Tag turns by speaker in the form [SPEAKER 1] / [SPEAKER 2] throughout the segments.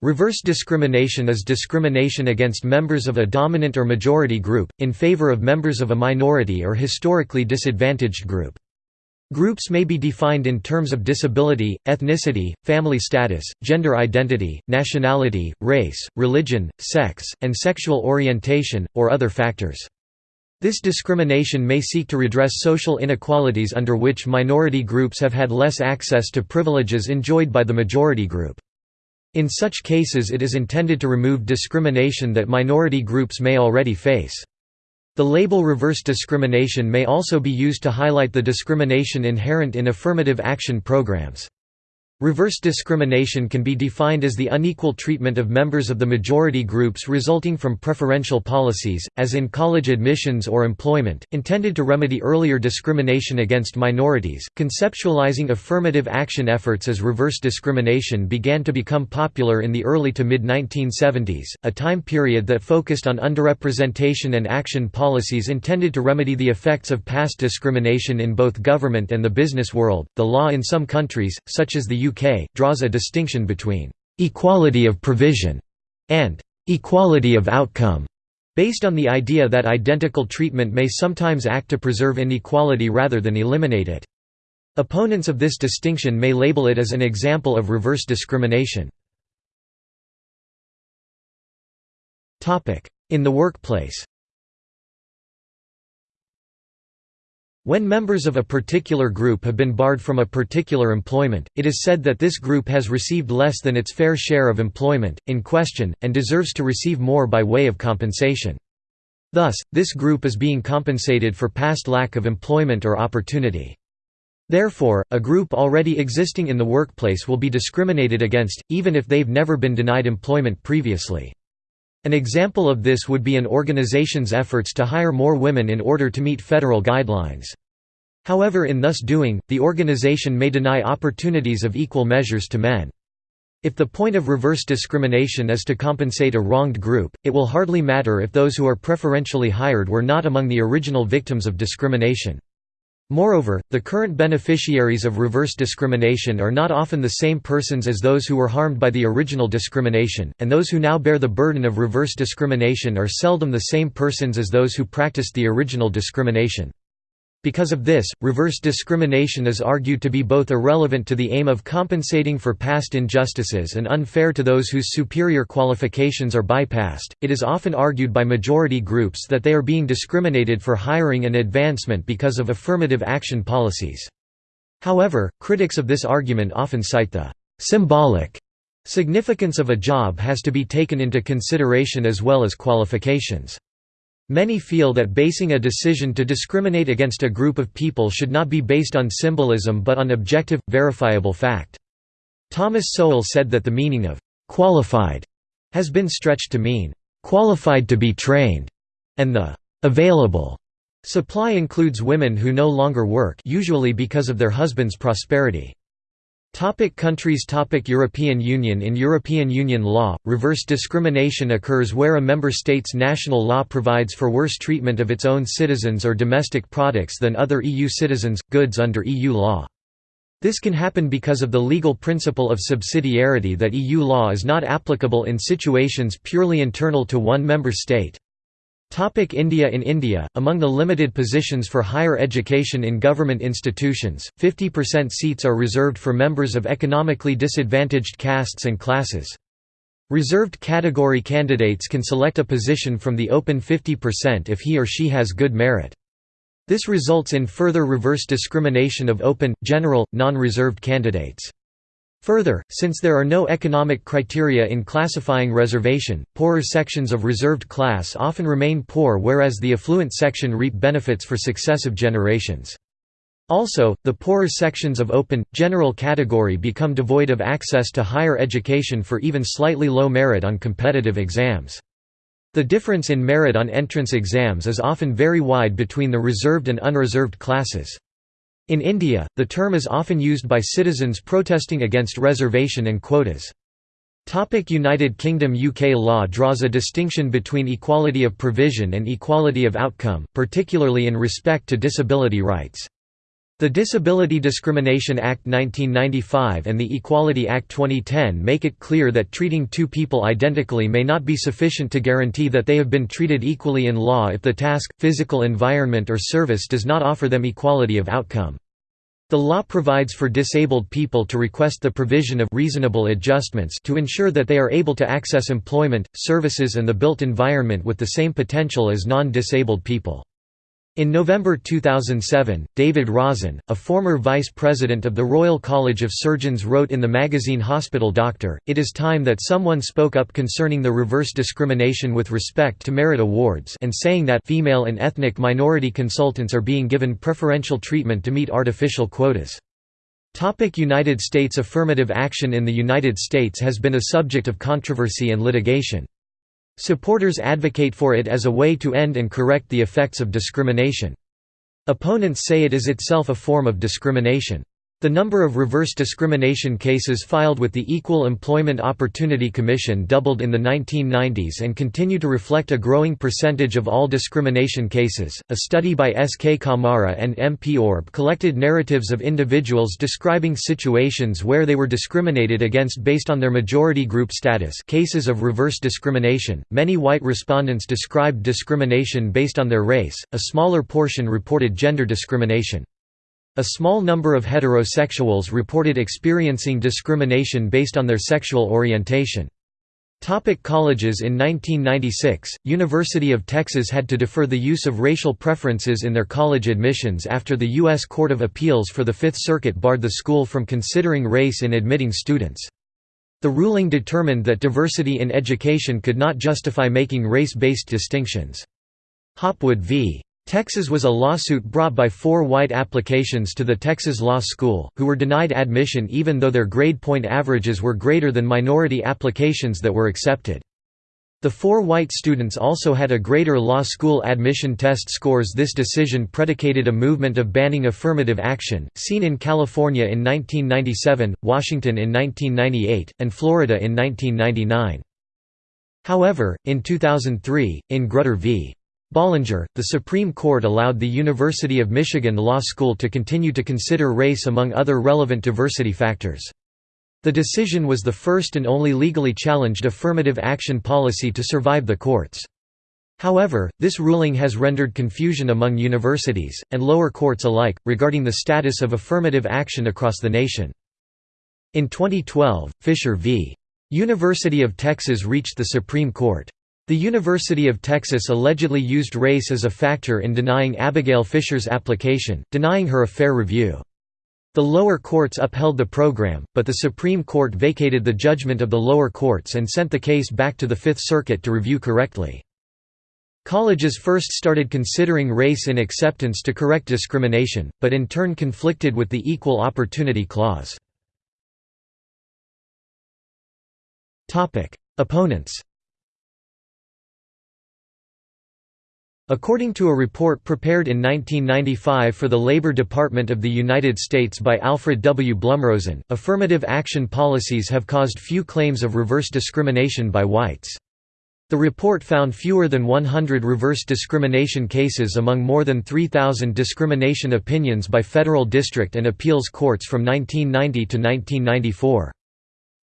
[SPEAKER 1] Reverse discrimination is discrimination against members of a dominant or majority group, in favor of members of a minority or historically disadvantaged group. Groups may be defined in terms of disability, ethnicity, family status, gender identity, nationality, race, religion, sex, and sexual orientation, or other factors. This discrimination may seek to redress social inequalities under which minority groups have had less access to privileges enjoyed by the majority group. In such cases it is intended to remove discrimination that minority groups may already face. The label reverse discrimination may also be used to highlight the discrimination inherent in affirmative action programs. Reverse discrimination can be defined as the unequal treatment of members of the majority groups resulting from preferential policies, as in college admissions or employment, intended to remedy earlier discrimination against minorities. Conceptualizing affirmative action efforts as reverse discrimination began to become popular in the early to mid 1970s, a time period that focused on underrepresentation and action policies intended to remedy the effects of past discrimination in both government and the business world. The law in some countries, such as the UK, draws a distinction between «equality of provision» and «equality of outcome» based on the idea that identical treatment may sometimes act to preserve inequality rather than eliminate it. Opponents of this distinction may label it as an example of reverse discrimination. In the workplace When members of a particular group have been barred from a particular employment, it is said that this group has received less than its fair share of employment, in question, and deserves to receive more by way of compensation. Thus, this group is being compensated for past lack of employment or opportunity. Therefore, a group already existing in the workplace will be discriminated against, even if they've never been denied employment previously. An example of this would be an organization's efforts to hire more women in order to meet federal guidelines. However in thus doing, the organization may deny opportunities of equal measures to men. If the point of reverse discrimination is to compensate a wronged group, it will hardly matter if those who are preferentially hired were not among the original victims of discrimination. Moreover, the current beneficiaries of reverse discrimination are not often the same persons as those who were harmed by the original discrimination, and those who now bear the burden of reverse discrimination are seldom the same persons as those who practiced the original discrimination. Because of this, reverse discrimination is argued to be both irrelevant to the aim of compensating for past injustices and unfair to those whose superior qualifications are bypassed. It is often argued by majority groups that they are being discriminated for hiring and advancement because of affirmative action policies. However, critics of this argument often cite the symbolic significance of a job has to be taken into consideration as well as qualifications. Many feel that basing a decision to discriminate against a group of people should not be based on symbolism but on objective, verifiable fact. Thomas Sowell said that the meaning of «qualified» has been stretched to mean «qualified to be trained» and the «available» supply includes women who no longer work usually because of their husband's prosperity. Topic countries Topic European Union In European Union law, reverse discrimination occurs where a member state's national law provides for worse treatment of its own citizens or domestic products than other EU citizens, goods under EU law. This can happen because of the legal principle of subsidiarity that EU law is not applicable in situations purely internal to one member state. Topic India In India, among the limited positions for higher education in government institutions, 50% seats are reserved for members of economically disadvantaged castes and classes. Reserved category candidates can select a position from the open 50% if he or she has good merit. This results in further reverse discrimination of open, general, non-reserved candidates. Further, since there are no economic criteria in classifying reservation, poorer sections of reserved class often remain poor whereas the affluent section reap benefits for successive generations. Also, the poorer sections of open, general category become devoid of access to higher education for even slightly low merit on competitive exams. The difference in merit on entrance exams is often very wide between the reserved and unreserved classes. In India, the term is often used by citizens protesting against reservation and quotas. United Kingdom UK law draws a distinction between equality of provision and equality of outcome, particularly in respect to disability rights. The Disability Discrimination Act 1995 and the Equality Act 2010 make it clear that treating two people identically may not be sufficient to guarantee that they have been treated equally in law if the task, physical environment or service does not offer them equality of outcome. The law provides for disabled people to request the provision of reasonable adjustments to ensure that they are able to access employment, services and the built environment with the same potential as non-disabled people. In November 2007, David Rosen, a former vice president of the Royal College of Surgeons wrote in the magazine Hospital Doctor, It is time that someone spoke up concerning the reverse discrimination with respect to merit awards and saying that female and ethnic minority consultants are being given preferential treatment to meet artificial quotas. United States affirmative action in the United States has been a subject of controversy and litigation. Supporters advocate for it as a way to end and correct the effects of discrimination. Opponents say it is itself a form of discrimination. The number of reverse discrimination cases filed with the Equal Employment Opportunity Commission doubled in the 1990s and continue to reflect a growing percentage of all discrimination cases. A study by S. K. Camara and M. P. Orbe collected narratives of individuals describing situations where they were discriminated against based on their majority group status, cases of reverse discrimination. Many white respondents described discrimination based on their race, a smaller portion reported gender discrimination. A small number of heterosexuals reported experiencing discrimination based on their sexual orientation. Topic colleges In 1996, University of Texas had to defer the use of racial preferences in their college admissions after the U.S. Court of Appeals for the Fifth Circuit barred the school from considering race in admitting students. The ruling determined that diversity in education could not justify making race-based distinctions. Hopwood v. Texas was a lawsuit brought by four white applications to the Texas Law School, who were denied admission even though their grade point averages were greater than minority applications that were accepted. The four white students also had a greater law school admission test scores This decision predicated a movement of banning affirmative action, seen in California in 1997, Washington in 1998, and Florida in 1999. However, in 2003, in Grutter v. Bollinger, the Supreme Court allowed the University of Michigan Law School to continue to consider race among other relevant diversity factors. The decision was the first and only legally challenged affirmative action policy to survive the courts. However, this ruling has rendered confusion among universities, and lower courts alike, regarding the status of affirmative action across the nation. In 2012, Fisher v. University of Texas reached the Supreme Court. The University of Texas allegedly used race as a factor in denying Abigail Fisher's application, denying her a fair review. The lower courts upheld the program, but the Supreme Court vacated the judgment of the lower courts and sent the case back to the Fifth Circuit to review correctly. Colleges first started considering race in acceptance to correct discrimination, but in turn conflicted with the Equal Opportunity Clause. Opponents According to a report prepared in 1995 for the Labor Department of the United States by Alfred W. Blumrosen, affirmative action policies have caused few claims of reverse discrimination by whites. The report found fewer than 100 reverse discrimination cases among more than 3,000 discrimination opinions by federal district and appeals courts from 1990 to 1994.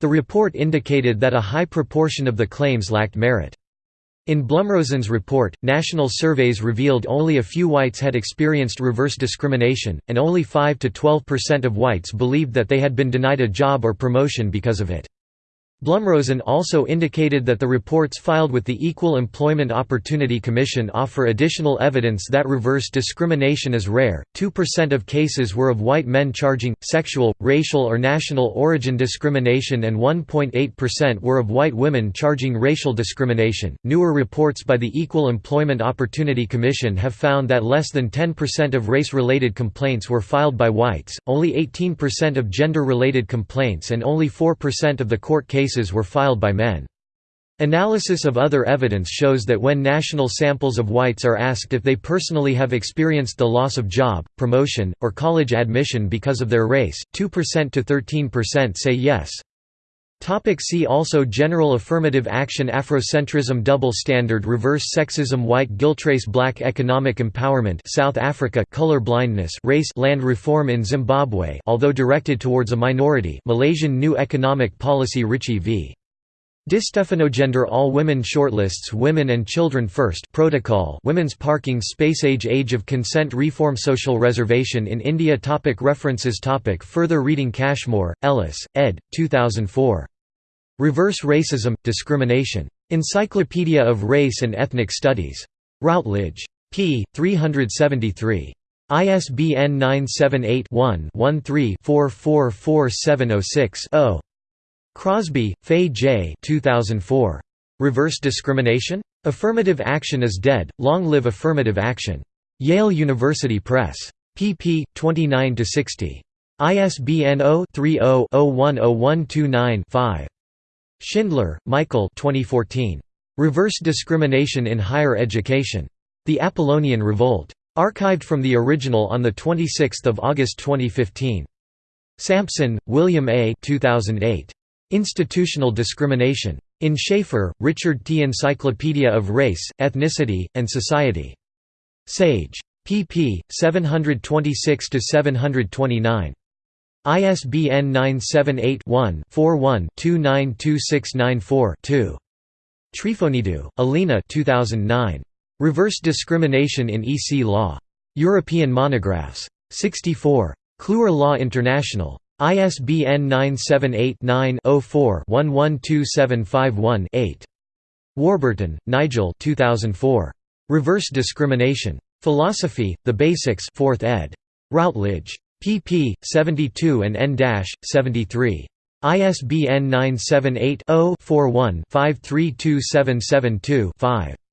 [SPEAKER 1] The report indicated that a high proportion of the claims lacked merit. In Blumrosen's report, national surveys revealed only a few whites had experienced reverse discrimination, and only 5 to 12 percent of whites believed that they had been denied a job or promotion because of it. Blumrosen also indicated that the reports filed with the Equal Employment Opportunity Commission offer additional evidence that reverse discrimination is rare. 2% of cases were of white men charging sexual, racial, or national origin discrimination, and 1.8% were of white women charging racial discrimination. Newer reports by the Equal Employment Opportunity Commission have found that less than 10% of race related complaints were filed by whites, only 18% of gender related complaints, and only 4% of the court cases cases were filed by men. Analysis of other evidence shows that when national samples of whites are asked if they personally have experienced the loss of job, promotion, or college admission because of their race, 2% to 13% say yes. Topic see also General affirmative action Afrocentrism Double standard Reverse sexism White guilt guiltrace Black economic empowerment South Africa color blindness race land reform in Zimbabwe although directed towards a minority Malaysian new economic policy Ricci v. Gender All Women Shortlists Women and Children First Protocol Women's Parking Space Age Age of Consent Reform Social Reservation in India topic References topic Further reading Cashmore, Ellis, ed. 2004. Reverse Racism, Discrimination. Encyclopedia of Race and Ethnic Studies. Routledge. p. 373. ISBN 978-1-13-444706-0. Crosby, Fay J. 2004. Reverse Discrimination? Affirmative Action is Dead, Long Live Affirmative Action. Yale University Press. pp. 29–60. ISBN 0-30-010129-5. Schindler, Michael 2014. Reverse Discrimination in Higher Education. The Apollonian Revolt. Archived from the original on 26 August 2015. Sampson, William A. 2008. Institutional Discrimination. In Schaefer, Richard T. Encyclopedia of Race, Ethnicity, and Society. Sage. pp. 726–729. ISBN 978-1-41-292694-2. Tryfonidou, Alina 2009. Reverse Discrimination in EC Law. European Monographs. 64. Kluwer Law International. ISBN 978-9-04-112751-8. Warburton, Nigel 2004. Reverse Discrimination. Philosophy, The Basics 4th ed. Routledge pp. 72 and n-73. ISBN 978 0 41 532772 5.